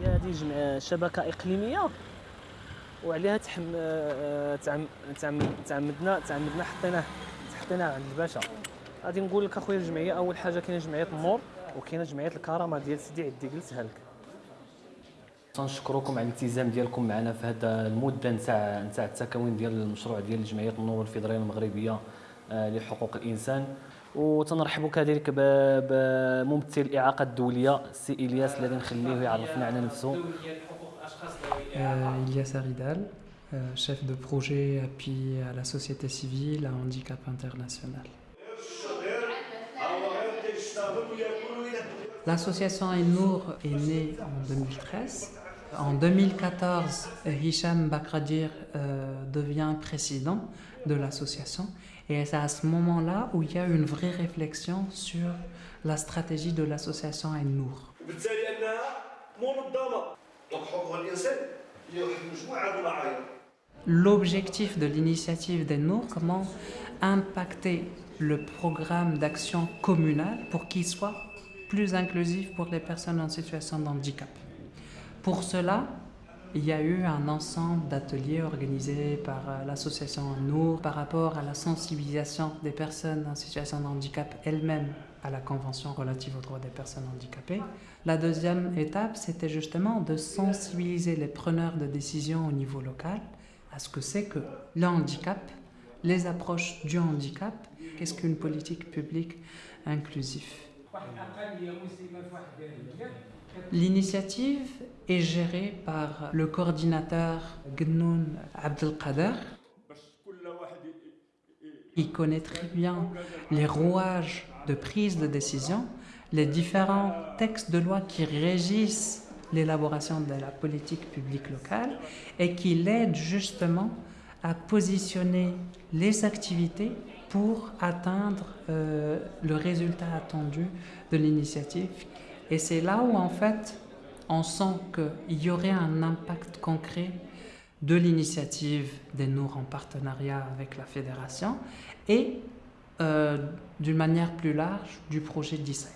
هي هذه جمع شبكة إقليمية. وعليها تحم آه، تعم- تعم- تعمدنا تعمدنا حطيناه حطيناه عند الباشا. غادي نقول لك أخويا الجمعية أول حاجة كاينة جمعية النور وكاينة جمعية الكرامة ديال سيدي عدي جلسها لك. تنشكركم على الالتزام ديالكم معنا في هذا المدة نتاع نتاع التكوين ديال المشروع ديال جمعية النور الفيدراليه المغربية. آه، لحقوق الانسان وتنرحب كذلك ب- بممثل الاعاقه الدوليه السي الياس الذي نخليه يعرفنا على نفسه Euh, Ilyas Aridal, euh, chef de projet appui à la société civile à handicap international. L'association Ainour est née en 2013. En 2014, Hicham Bakradir euh, devient président de l'association et c'est à ce moment-là où il y a une vraie réflexion sur la stratégie de l'association Aïn-Nour. L'objectif de l'initiative d'Aïn-Nour, comment impacter le programme d'action communale pour qu'il soit plus inclusif pour les personnes en situation de handicap. Pour cela, il y a eu un ensemble d'ateliers organisés par euh, l'association Nour par rapport à la sensibilisation des personnes en situation de handicap elles-mêmes à la Convention relative aux droits des personnes handicapées. La deuxième étape, c'était justement de sensibiliser les preneurs de décision au niveau local à ce que c'est que le handicap, les approches du handicap, qu'est-ce qu'une politique publique inclusive. L'initiative est gérée par le coordinateur Gnoun Abdelkader. Il connaît très bien les rouages de prise de décision, les différents textes de loi qui régissent l'élaboration de la politique publique locale et qui l'aide justement à positionner les activités pour atteindre euh, le résultat attendu de l'initiative. Et c'est là où en fait on sent qu'il y aurait un impact concret de l'initiative des Nours en partenariat avec la Fédération et euh, d'une manière plus large du projet 17.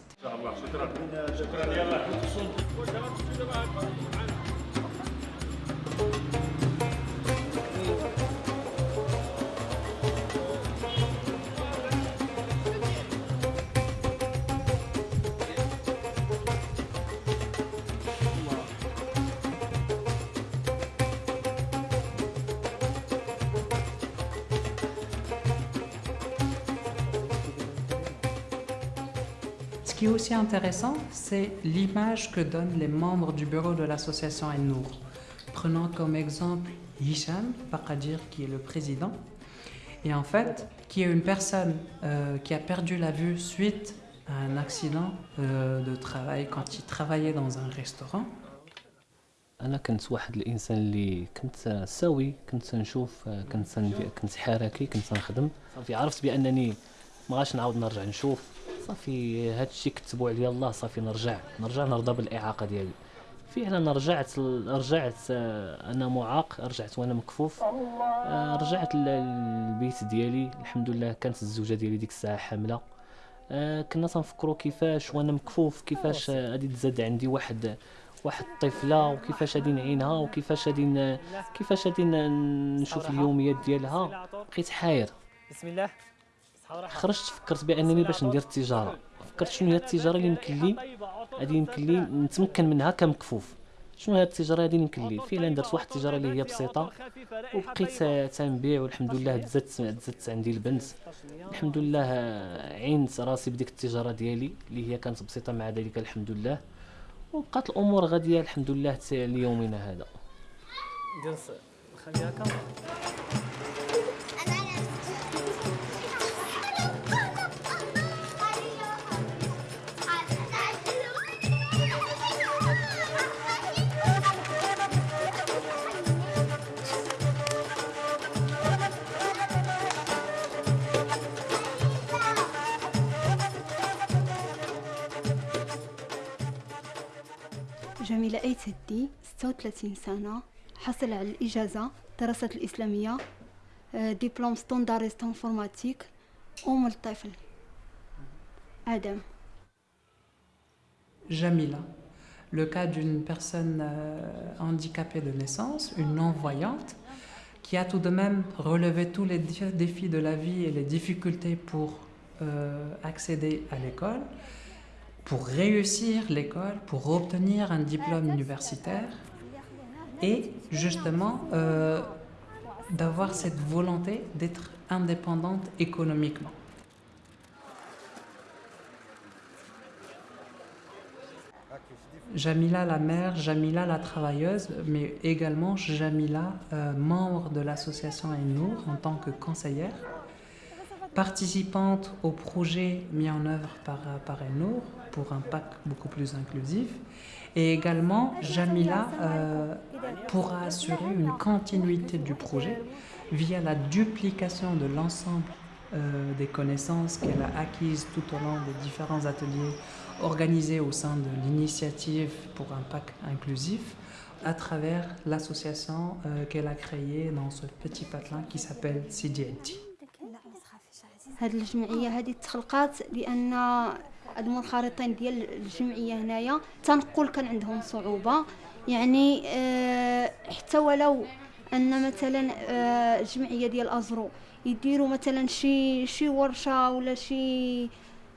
qui est aussi intéressant, c'est l'image que donnent les membres du bureau de l'association Nour. Prenons comme exemple Hicham Bakadir, qui est le président, et en fait, qui est une personne euh, qui a perdu la vue suite à un accident euh, de travail quand il travaillait dans un restaurant. انا كنت واحد الانسان اللي كنت سوي كنت نشوف كنت ندي- كنت حركي كنت نخدم صافي عرفت بانني ما غاش نعاود نرجع نشوف صافي هاد الشيء كتبوا عليا الله صافي نرجع نرجع نرضى بالإعاقة ديالي. فعلا رجعت رجعت آه، أنا معاق رجعت وأنا مكفوف. آه، رجعت لل- للبيت ديالي. الحمد لله كانت الزوجة ديالي ديك الساعة حاملة. آه، كنا تنفكروا كيفاش وأنا مكفوف كيفاش غادي تزاد عندي واحد واحد الطفلة وكيفاش غادي نعينها وكيفاش غادي كيفاش غادي نشوف اليوميات ديالها. بقيت حاير. بسم الله. خرجت فكرت بأنني باش ندير التجارة. فكرت شنو هي التجارة اللي يمكن لي غادي يمكن لي نتمكن منها كمكفوف. شنو هي التجارة اللي يمكن لي فعلا درت واحد التجارة اللي هي بسيطة. وبقيت تنبيع والحمد لله تزادت تزادت عندي البنت الحمد لله عينت راسي بديك التجارة ديالي اللي هي كانت بسيطة مع ذلك الحمد لله. وبقات الأمور غادية الحمد لله حتى ليومنا هذا. جميلة أي سدي 36 سنة حصل على الإجازة دراسات الإسلامية آه، دبلوم ستانداريست انفورماتيك أم الطفل آدم Jamila, le cas d'une personne euh, handicapée de naissance, une non-voyante, qui a tout de même relevé tous les défis de la vie et les difficultés pour euh, accéder à l'école, pour réussir l'école, pour obtenir un diplôme universitaire et justement euh, d'avoir cette volonté d'être indépendante économiquement. Jamila la mère, Jamila la travailleuse, mais également Jamila, euh, membre de l'association Ainour en tant que conseillère, participante au projet mis en œuvre par, par Ainour pour un PAC beaucoup plus inclusif. Et également, Jamila euh, pourra assurer une continuité du projet via la duplication de l'ensemble euh, des connaissances qu'elle a acquises tout au long des différents ateliers organisés au sein de l'initiative pour un PAC inclusif à travers l'association euh, qu'elle a créée dans ce petit patelin qui s'appelle CDIT. هاد الجمعية هذه تخلقات لأن المنخرطين ديال الجمعية هنايا تنقل كان عندهم صعوبة. يعني آه، حتى ولو أن مثلا آه، الجمعية ديال أزرو يديروا مثلا شي شي ورشة ولا شي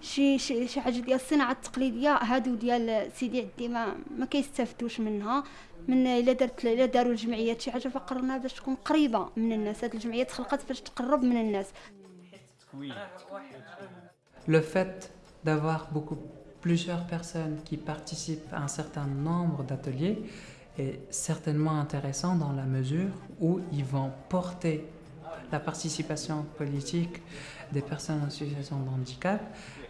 شي شي, شي حاجة ديال الصناعة التقليدية هادو ديال سيدي عدي ما ما كيستافدوش منها. من إلا درت إلا داروا الجمعيات شي حاجة فقرنا باش تكون قريبة من الناس. هاد الجمعية تخلقات باش تقرب من الناس. Le fait d'avoir beaucoup plusieurs personnes qui participent à un certain nombre d'ateliers est certainement intéressant dans la mesure où ils vont porter la participation politique des personnes en situation de handicap,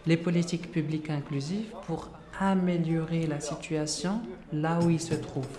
les politiques publiques inclusives pour améliorer la situation là où ils se trouvent.